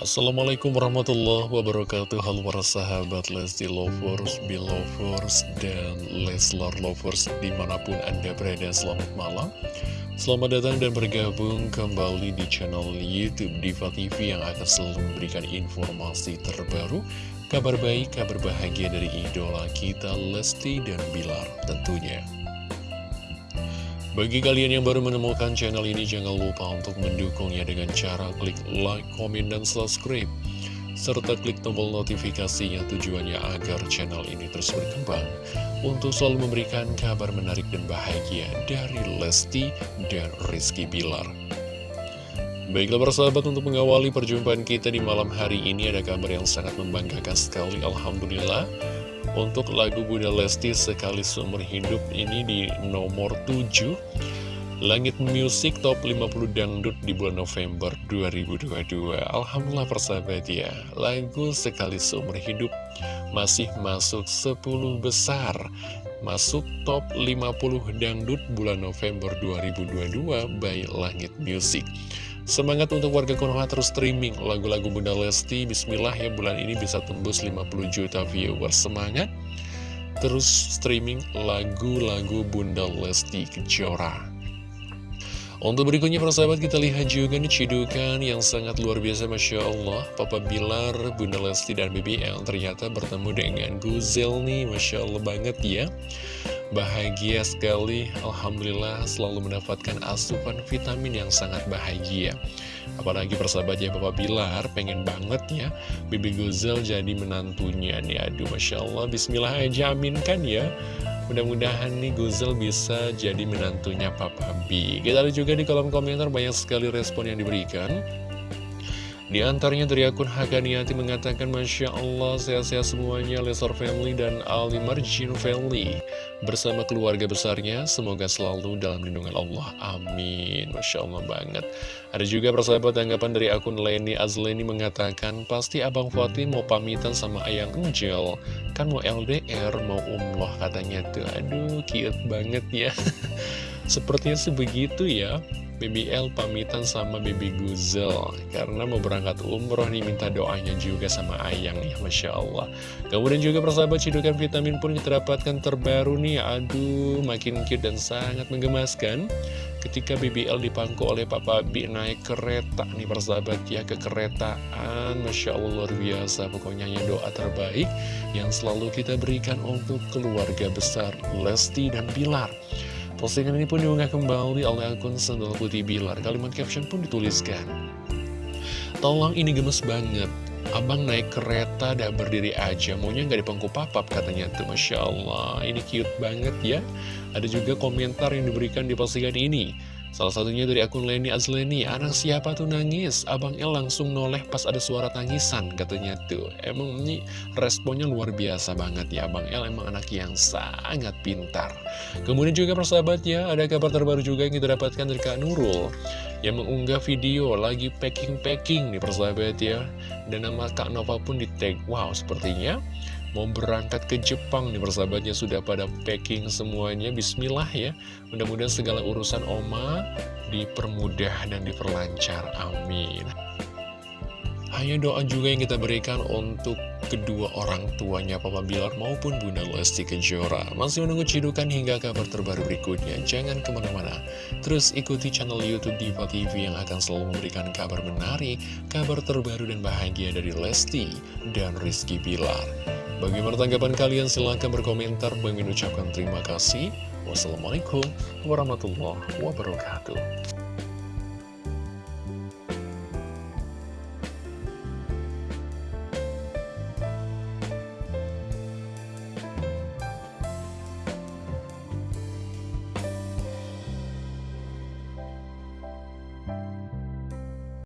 Assalamualaikum warahmatullahi wabarakatuh. Halo para sahabat Lesti Lovers, Belovers, dan Leslar Lovers Di mana pun Anda berada selamat malam. Selamat datang dan bergabung kembali di channel Youtube Diva TV Yang akan selalu memberikan informasi terbaru Kabar baik, kabar bahagia dari idola kita Lesti dan Bilar tentunya bagi kalian yang baru menemukan channel ini, jangan lupa untuk mendukungnya dengan cara klik like, komen, dan subscribe. Serta klik tombol notifikasinya tujuannya agar channel ini terus berkembang untuk selalu memberikan kabar menarik dan bahagia dari Lesti dan Rizky Bilar. Baiklah persahabat untuk mengawali perjumpaan kita di malam hari ini ada kabar yang sangat membanggakan sekali Alhamdulillah. Untuk lagu Bunda Lesti sekali seumur hidup ini di nomor 7 Langit Music Top 50 Dangdut di bulan November 2022 Alhamdulillah persahabat ya Lagu sekali seumur hidup masih masuk 10 besar. Masuk top 50 Dangdut bulan November 2022 by Langit Music Semangat untuk warga Konoha terus streaming. Lagu-lagu Bunda Lesti Bismillah ya bulan ini bisa tembus 50 juta viewers. Semangat terus streaming lagu-lagu Bunda Lesti Kejora. Untuk berikutnya persahabat kita lihat juga nih cidukan yang sangat luar biasa Masya Allah. Papa Bilar, Bunda Lesti dan BBL ternyata bertemu dengan Guzel nih Masya Allah banget ya Bahagia sekali, Alhamdulillah selalu mendapatkan asupan vitamin yang sangat bahagia. Apalagi persahabat ya Bapak Bilar pengen banget ya Bibi Guzel jadi menantunya nih. Aduh Masya Allah, Bismillah aja aminkan ya. Mudah-mudahan nih Guzel bisa jadi menantunya Papa B. Kita lihat juga di kolom komentar banyak sekali respon yang diberikan di antaranya dari akun Hakaniati mengatakan Masya Allah sehat-sehat semuanya Lesor Family dan Ali Marjin Family. Bersama keluarga besarnya Semoga selalu dalam lindungan Allah. Amin. Masya Allah banget. Ada juga persahabat tanggapan dari akun Leni Azleni mengatakan Pasti Abang Fatih mau pamitan sama Ayang Angel Kan mau LDR mau umloh katanya tuh. Aduh cute banget ya. Sepertinya sebegitu ya BBL pamitan sama Baby Guzel Karena mau berangkat umroh nih minta doanya juga sama Ayang ya Masya Allah. Kemudian juga persahabat cidukan vitamin pun kita terbaru nih. Aduh makin cute dan sangat menggemaskan. Ketika BBL dipangku oleh Papa B naik kereta nih persahabat ya ke keretaan. Masya Allah luar biasa. Pokoknya hanya doa terbaik Yang selalu kita berikan untuk keluarga besar Lesti dan Bilar Postingan ini pun diunggah kembali oleh akun Sendal Putih Bilar. Kalimat caption pun dituliskan. Tolong ini gemes banget. Abang naik kereta dan berdiri aja, maunya nggak dipangku papap katanya tuh. Masya Allah, ini cute banget ya. Ada juga komentar yang diberikan di postingan ini. Salah satunya dari akun Leni Azleni, anak siapa tuh nangis? Abang El langsung noleh pas ada suara tangisan, katanya tuh. Emang ini responnya luar biasa banget ya, Abang El emang anak yang sangat pintar. Kemudian juga persahabat ya, ada kabar terbaru juga yang kita dapatkan dari Kak Nurul. Yang mengunggah video lagi packing-packing nih persahabat ya. Dan nama Kak Nova pun di tag, wow sepertinya mau berangkat ke Jepang nih persahabatnya sudah pada packing semuanya. Bismillah ya. Mudah-mudahan segala urusan Oma dipermudah dan diperlancar. Amin. Hanya doa juga yang kita berikan untuk kedua orang tuanya Papa Bilar maupun Bunda Lesti Kejora Masih menunggu cidukan hingga kabar terbaru berikutnya Jangan ke mana-mana Terus ikuti channel Youtube Diva TV yang akan selalu memberikan kabar menarik Kabar terbaru dan bahagia dari Lesti dan Rizky Bilar Bagaimana tanggapan kalian? Silahkan berkomentar. Bagi ucapkan terima kasih. Wassalamualaikum warahmatullahi wabarakatuh.